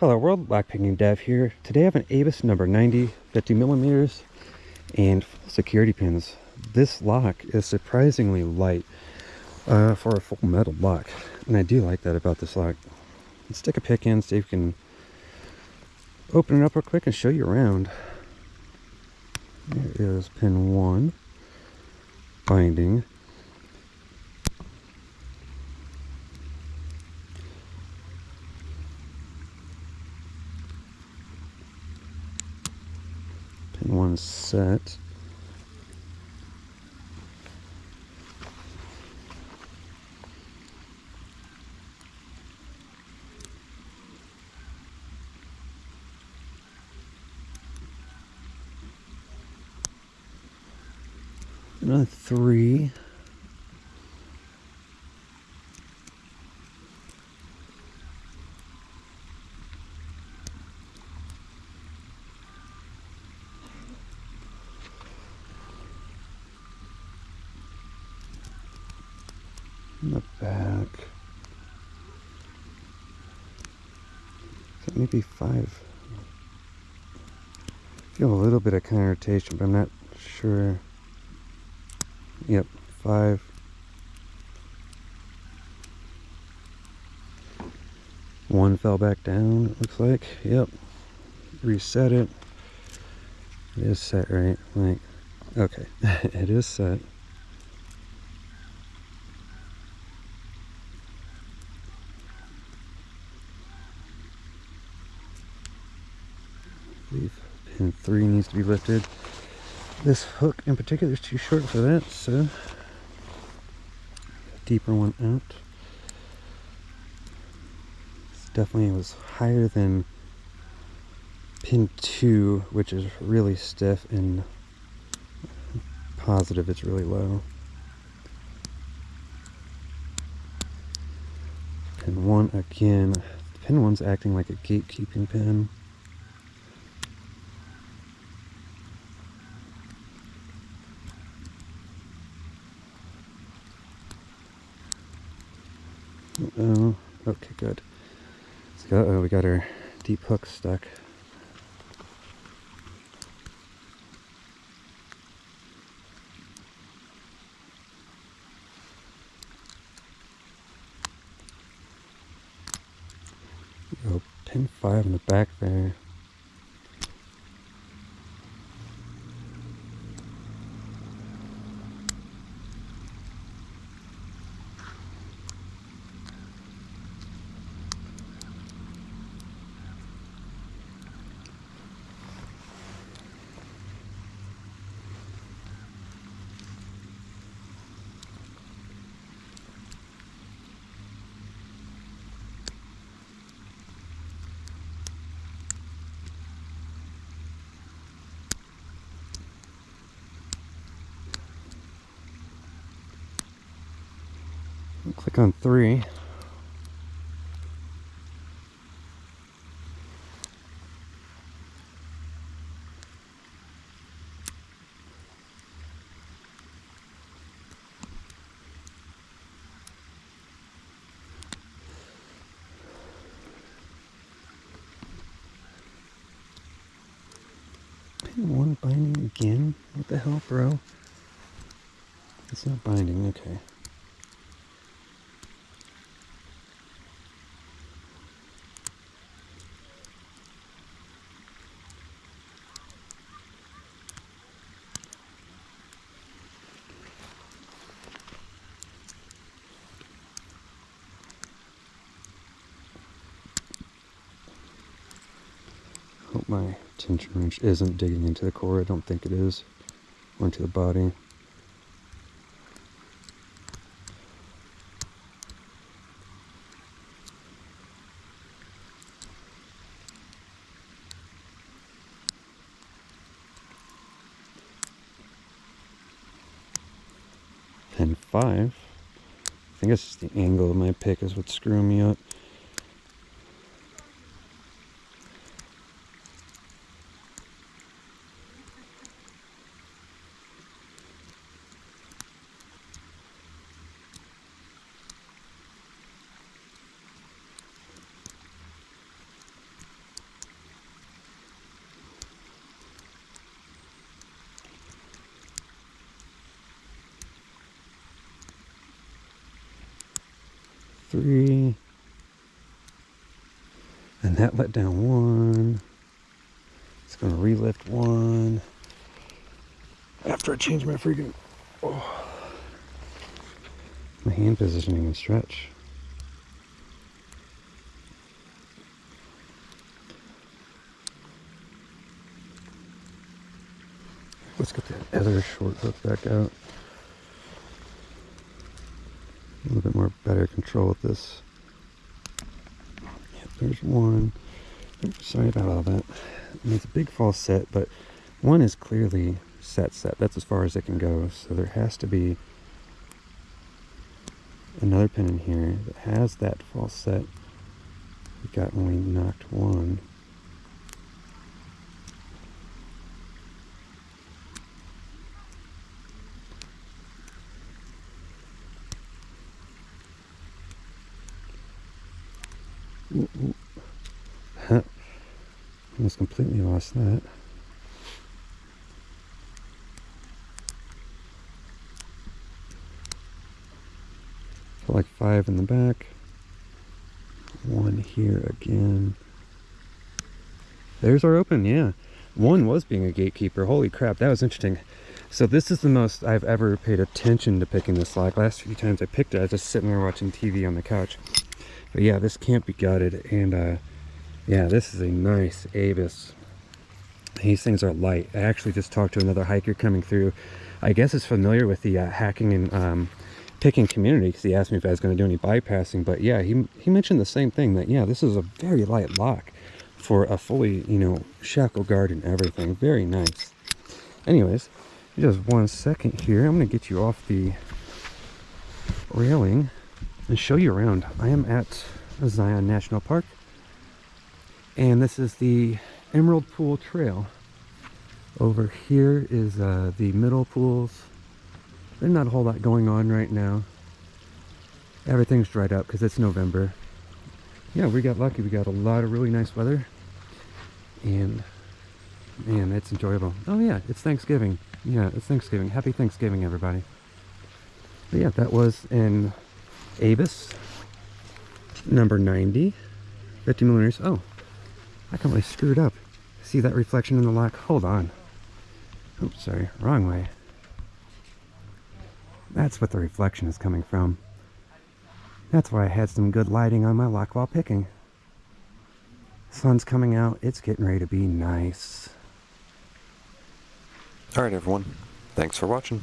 Hello world, Lockpicking Dev here. Today I have an Abus number 90, 50 millimeters, and full security pins. This lock is surprisingly light uh, for a full metal lock, and I do like that about this lock. Let's stick a pick in, see if we can open it up real quick and show you around. There is pin one, binding. Pin one set. Another three. In the back. Maybe five. feel a little bit of counter rotation, but I'm not sure. Yep, five. One fell back down, it looks like. Yep. Reset it. It is set, right? Like, okay. it is set. Pin three needs to be lifted. This hook in particular is too short for that, so deeper one out. Definitely was higher than pin two, which is really stiff and positive it's really low. Pin one again. Pin one's acting like a gatekeeping pin. Oh, okay, good. So, uh oh, we got our deep hook stuck. Oh, pin 5 in the back there. Click on three. one binding again? What the hell, bro? It's not binding, okay. My tension wrench isn't digging into the core. I don't think it is. Or into the body. And five. I think it's the angle of my pick is what's screwing me up. Three. And that let down one. It's gonna relift one. After I change my freaking, oh, my hand positioning and stretch. Let's get the other short hook back out. A little bit more better control with this. Yep, there's one. Oops, sorry about all that. Mean, it's a big false set, but one is clearly set set. That's as far as it can go. So there has to be another pin in here that has that false set we got we knocked one. Almost completely lost that. So like five in the back. One here again. There's our open, yeah. One was being a gatekeeper. Holy crap, that was interesting. So this is the most I've ever paid attention to picking this lock. Last few times I picked it, I was just sitting there watching TV on the couch. But yeah, this can't be gutted. And uh, yeah, this is a nice Abus. These things are light. I actually just talked to another hiker coming through. I guess is familiar with the uh, hacking and um, picking community because he asked me if I was going to do any bypassing. But yeah, he, he mentioned the same thing that, yeah, this is a very light lock for a fully, you know, shackle guard and everything. Very nice. Anyways, just one second here. I'm going to get you off the railing and show you around. I am at Zion National Park and this is the Emerald Pool Trail. Over here is uh, the middle pools. There's not a whole lot going on right now. Everything's dried up because it's November. Yeah, we got lucky. We got a lot of really nice weather. And man, it's enjoyable. Oh yeah, it's Thanksgiving. Yeah, it's Thanksgiving. Happy Thanksgiving, everybody. But yeah, that was in Abus, number 90, 50 millimeters. Oh, I completely screwed up. See that reflection in the lock? Hold on. Oops, sorry, wrong way. That's what the reflection is coming from. That's why I had some good lighting on my lock while picking. Sun's coming out, it's getting ready to be nice. Alright everyone, thanks for watching.